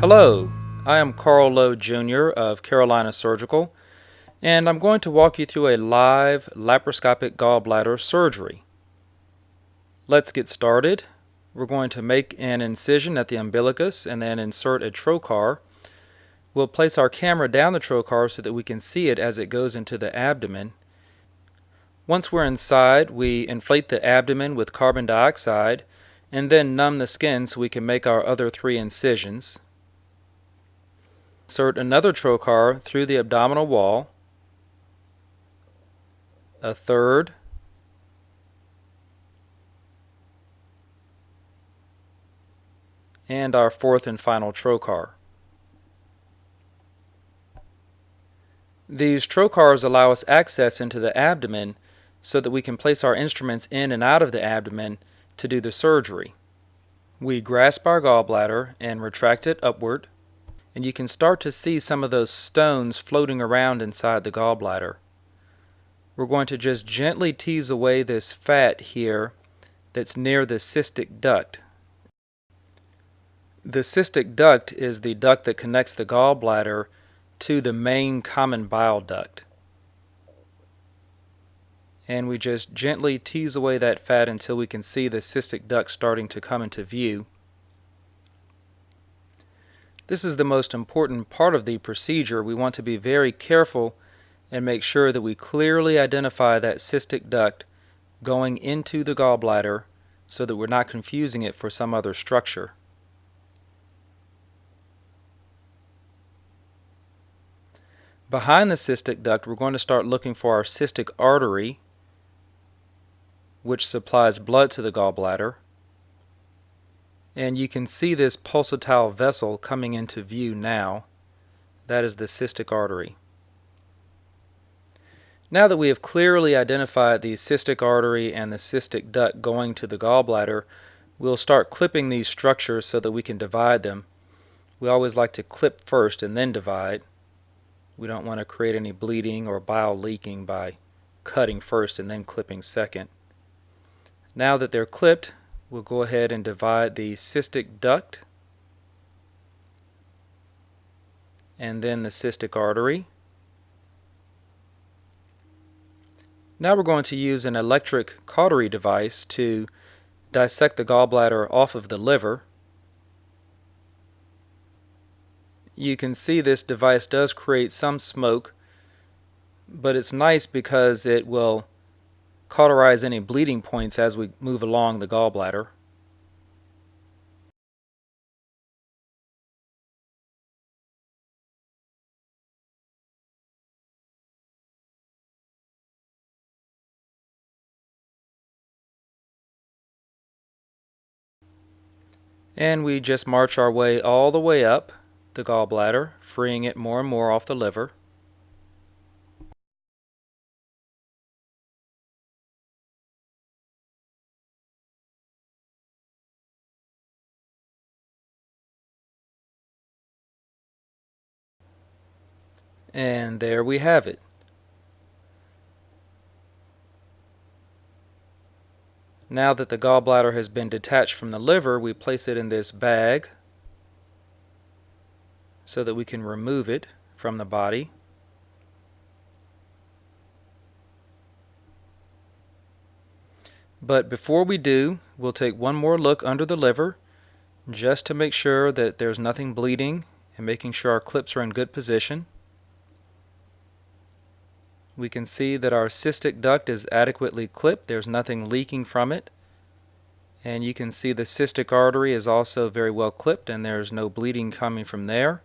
Hello, I am Carl Lowe Jr. of Carolina Surgical, and I'm going to walk you through a live laparoscopic gallbladder surgery. Let's get started. We're going to make an incision at the umbilicus and then insert a trocar. We'll place our camera down the trocar so that we can see it as it goes into the abdomen. Once we're inside, we inflate the abdomen with carbon dioxide and then numb the skin so we can make our other three incisions. Insert another trocar through the abdominal wall, a third, and our fourth and final trocar. These trocars allow us access into the abdomen so that we can place our instruments in and out of the abdomen to do the surgery. We grasp our gallbladder and retract it upward, and you can start to see some of those stones floating around inside the gallbladder. We're going to just gently tease away this fat here that's near the cystic duct. The cystic duct is the duct that connects the gallbladder to the main common bile duct and we just gently tease away that fat until we can see the cystic duct starting to come into view. This is the most important part of the procedure. We want to be very careful and make sure that we clearly identify that cystic duct going into the gallbladder so that we're not confusing it for some other structure. Behind the cystic duct, we're going to start looking for our cystic artery which supplies blood to the gallbladder. And you can see this pulsatile vessel coming into view now. That is the cystic artery. Now that we have clearly identified the cystic artery and the cystic duct going to the gallbladder, we'll start clipping these structures so that we can divide them. We always like to clip first and then divide. We don't want to create any bleeding or bile leaking by cutting first and then clipping second. Now that they're clipped, we'll go ahead and divide the cystic duct and then the cystic artery. Now we're going to use an electric cautery device to dissect the gallbladder off of the liver. You can see this device does create some smoke, but it's nice because it will cauterize any bleeding points as we move along the gallbladder. And we just march our way all the way up the gallbladder, freeing it more and more off the liver. And there we have it. Now that the gallbladder has been detached from the liver, we place it in this bag so that we can remove it from the body. But before we do, we'll take one more look under the liver just to make sure that there's nothing bleeding and making sure our clips are in good position we can see that our cystic duct is adequately clipped. There's nothing leaking from it. And you can see the cystic artery is also very well clipped and there's no bleeding coming from there.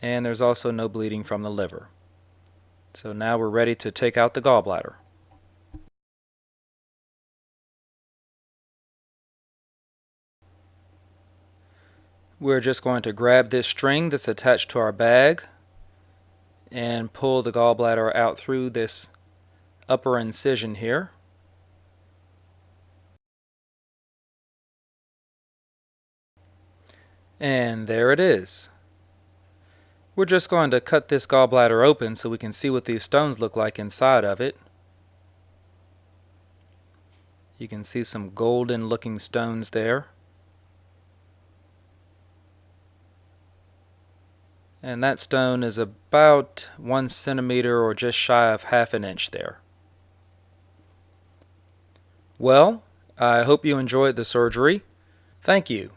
And there's also no bleeding from the liver. So now we're ready to take out the gallbladder. We're just going to grab this string that's attached to our bag and pull the gallbladder out through this upper incision here. And there it is. We're just going to cut this gallbladder open so we can see what these stones look like inside of it. You can see some golden looking stones there. And that stone is about one centimeter or just shy of half an inch there. Well, I hope you enjoyed the surgery. Thank you.